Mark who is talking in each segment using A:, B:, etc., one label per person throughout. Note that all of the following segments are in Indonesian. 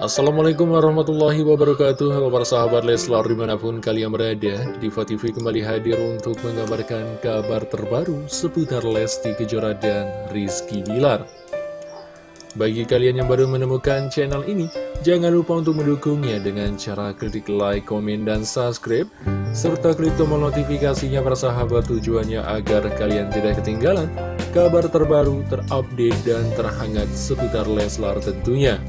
A: Assalamualaikum warahmatullahi wabarakatuh. Halo para sahabat Leslar di mana pun kalian berada Diva TV kembali hadir untuk mengabarkan kabar terbaru Seputar Lesti Kejora dan Rizky Bilar. Bagi kalian yang baru menemukan channel ini Jangan lupa untuk mendukungnya dengan cara klik like, komen, dan subscribe Serta klik tombol notifikasinya para sahabat tujuannya agar kalian tidak ketinggalan Kabar terbaru, terupdate, dan terhangat seputar Leslar tentunya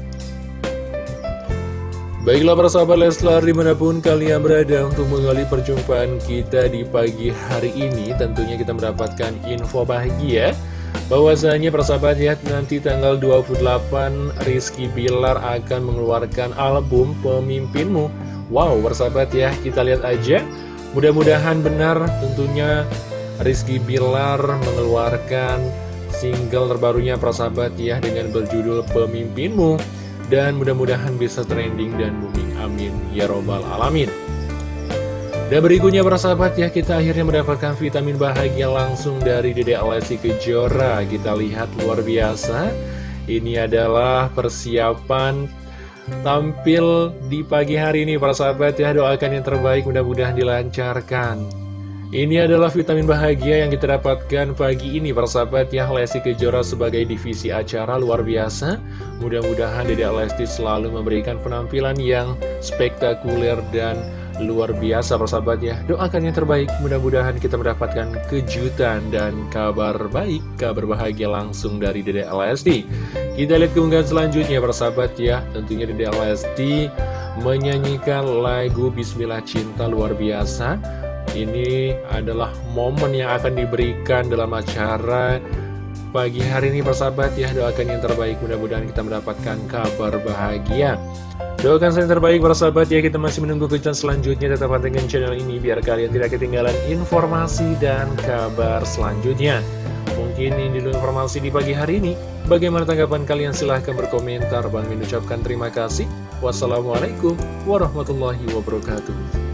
A: Baiklah para sahabat Leslar di mana pun kalian berada untuk menggali perjumpaan kita di pagi hari ini Tentunya kita mendapatkan info bahagia bahwasanya persahabat ya nanti tanggal 28 Rizky Bilar akan mengeluarkan album Pemimpinmu. Wow persahabat ya kita lihat aja. Mudah-mudahan benar tentunya Rizky Bilar mengeluarkan single terbarunya persahabat ya dengan berjudul Pemimpinmu dan mudah-mudahan bisa trending dan booming. Amin. Ya robbal alamin. Dan berikutnya para sahabat ya kita akhirnya mendapatkan vitamin bahagia langsung dari Dede Alessi Kejora. Kita lihat luar biasa. Ini adalah persiapan tampil di pagi hari ini para sahabat ya. Doakan yang terbaik mudah-mudahan dilancarkan ini adalah vitamin bahagia yang kita dapatkan pagi ini persahabat ya. Lesti Kejora sebagai divisi acara luar biasa. Mudah-mudahan Dedek Lesti selalu memberikan penampilan yang spektakuler dan luar biasa persahabat ya. Doakan yang terbaik. Mudah-mudahan kita mendapatkan kejutan dan kabar baik Kabar bahagia langsung dari Dedek Lesti. Kita lihat keunggahan selanjutnya persahabat ya. Tentunya Dedek Lesti menyanyikan lagu Bismillah Cinta luar biasa ini adalah momen yang akan diberikan dalam acara pagi hari ini persahabat ya. Doakan yang terbaik mudah-mudahan kita mendapatkan kabar bahagia. Doakan yang terbaik persahabat ya. Kita masih menunggu kejutan selanjutnya. Tetap dengan channel ini biar kalian tidak ketinggalan informasi dan kabar selanjutnya. Mungkin ini dulu informasi di pagi hari ini. Bagaimana tanggapan kalian? Silahkan berkomentar. Bang mengucapkan terima kasih. Wassalamualaikum warahmatullahi wabarakatuh